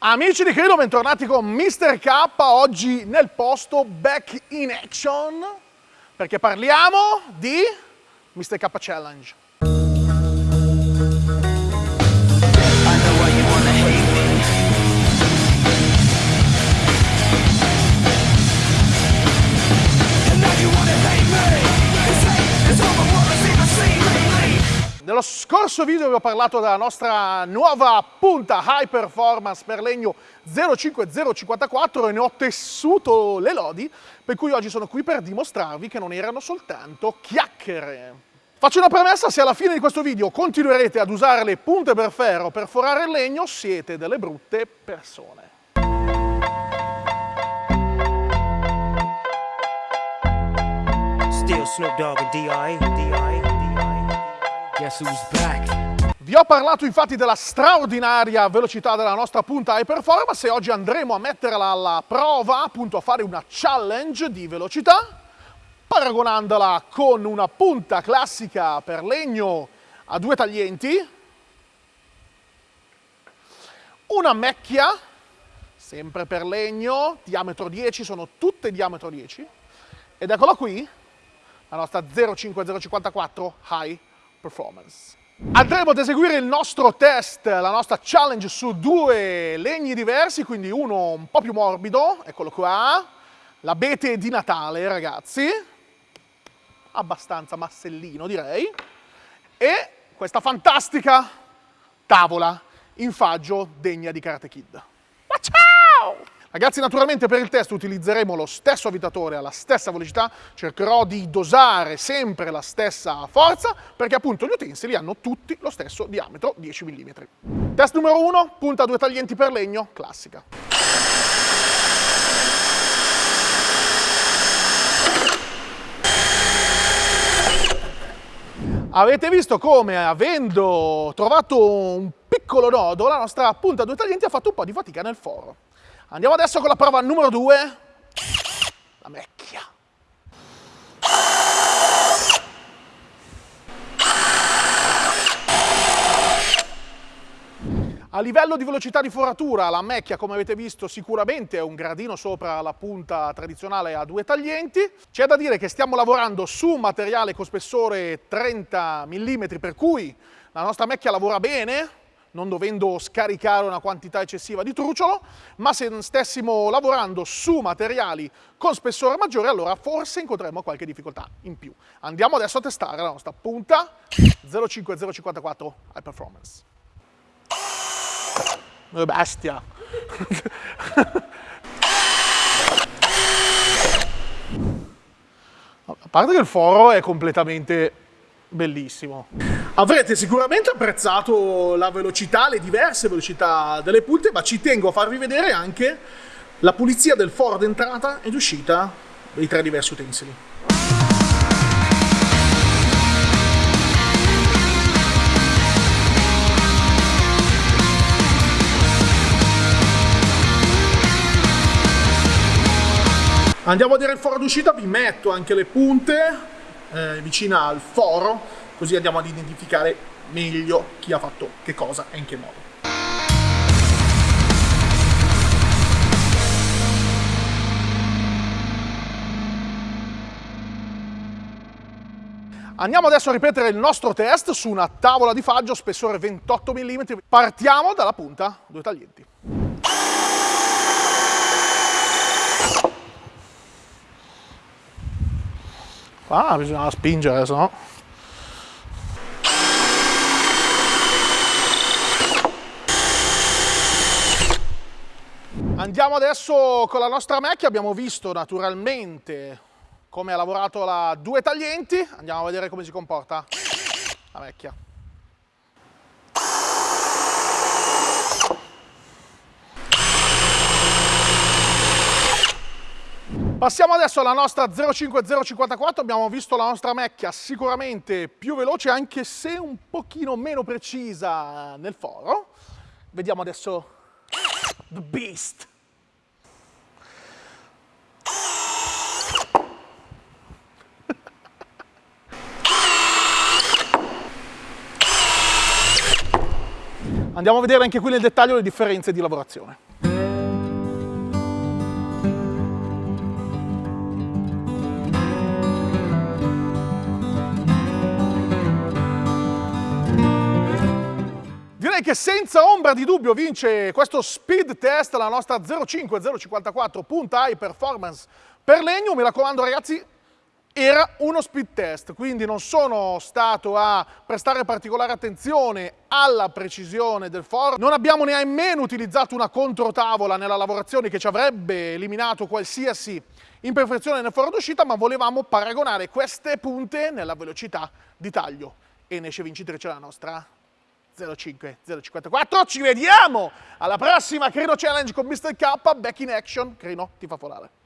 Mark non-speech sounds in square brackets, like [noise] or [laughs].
Amici di Credo, bentornati con Mr. K, oggi nel posto Back in Action, perché parliamo di Mr. K Challenge. Nello scorso video vi ho parlato della nostra nuova punta high performance per legno 05054 e ne ho tessuto le lodi, per cui oggi sono qui per dimostrarvi che non erano soltanto chiacchiere. Faccio una premessa, se alla fine di questo video continuerete ad usare le punte per ferro per forare il legno, siete delle brutte persone. Still Snoop Dogg and D.I. Guess who's back? Vi ho parlato infatti della straordinaria velocità della nostra punta high performance e oggi andremo a metterla alla prova, appunto a fare una challenge di velocità, paragonandola con una punta classica per legno a due taglienti, una macchia, sempre per legno, diametro 10, sono tutte diametro 10, ed eccola qui, la nostra 05054 High performance. Andremo ad eseguire il nostro test, la nostra challenge su due legni diversi, quindi uno un po' più morbido, eccolo qua, l'abete di Natale ragazzi, abbastanza massellino direi, e questa fantastica tavola in faggio degna di Karate Kid. Ragazzi, naturalmente per il test utilizzeremo lo stesso avvitatore alla stessa velocità, cercherò di dosare sempre la stessa forza, perché appunto gli utensili hanno tutti lo stesso diametro 10 mm. Test numero 1, punta due taglienti per legno, classica. Avete visto come, avendo trovato un piccolo nodo, la nostra punta a due taglienti ha fatto un po' di fatica nel foro. Andiamo adesso con la prova numero 2, la macchia. A livello di velocità di foratura, la macchia, come avete visto, sicuramente è un gradino sopra la punta tradizionale a due taglienti. C'è da dire che stiamo lavorando su un materiale con spessore 30 mm, per cui la nostra macchia lavora bene, non dovendo scaricare una quantità eccessiva di truciolo, ma se stessimo lavorando su materiali con spessore maggiore, allora forse incontremmo qualche difficoltà in più. Andiamo adesso a testare la nostra punta 05054 High Performance. Oh, bestia! [laughs] A parte che il foro è completamente bellissimo. Avrete sicuramente apprezzato la velocità, le diverse velocità delle punte, ma ci tengo a farvi vedere anche la pulizia del foro d'entrata ed uscita dei tre diversi utensili. Andiamo a vedere il foro d'uscita, vi metto anche le punte eh, vicina al foro, così andiamo ad identificare meglio chi ha fatto che cosa e in che modo. Andiamo adesso a ripetere il nostro test su una tavola di faggio spessore 28 mm. Partiamo dalla punta, due taglienti. Ah, bisogna spingere, se no... Andiamo adesso con la nostra macchia, abbiamo visto naturalmente come ha lavorato la due taglienti, andiamo a vedere come si comporta la macchia. Passiamo adesso alla nostra 05054, abbiamo visto la nostra macchia sicuramente più veloce anche se un pochino meno precisa nel foro. Vediamo adesso The Beast. Andiamo a vedere anche qui nel dettaglio le differenze di lavorazione. Direi che senza ombra di dubbio vince questo speed test la nostra 05054 punta high performance per legno. Mi raccomando ragazzi, era uno speed test, quindi non sono stato a prestare particolare attenzione alla precisione del foro. Non abbiamo nemmeno utilizzato una controtavola nella lavorazione che ci avrebbe eliminato qualsiasi imperfezione nel foro d'uscita, ma volevamo paragonare queste punte nella velocità di taglio. E ne esce vincitrice la nostra 05 054. Ci vediamo alla prossima Crino Challenge con Mr. K. Back in action. Crino ti fa volare.